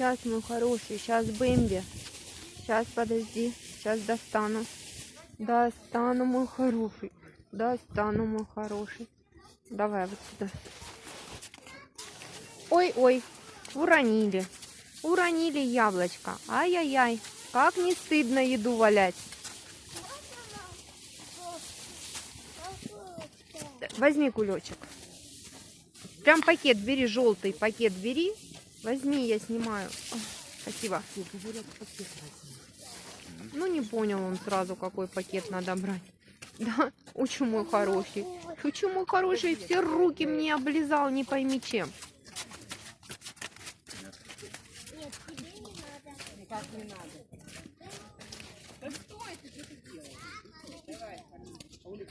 Сейчас, мой хороший, сейчас Бэмби. Сейчас, подожди, сейчас достану. Достану, мой хороший. Достану, мой хороший. Давай вот сюда. Ой-ой, уронили. Уронили яблочко. Ай-яй-яй, как не стыдно еду валять. Возьми кулечек. Прям пакет бери, желтый пакет бери. Возьми, я снимаю. Спасибо. Ну, не понял он сразу, какой пакет надо брать. Да, учу мой хороший. Учу мой хороший, все руки мне облизал, не пойми чем. так не надо. Да что это ты делаешь? Давай, Олег.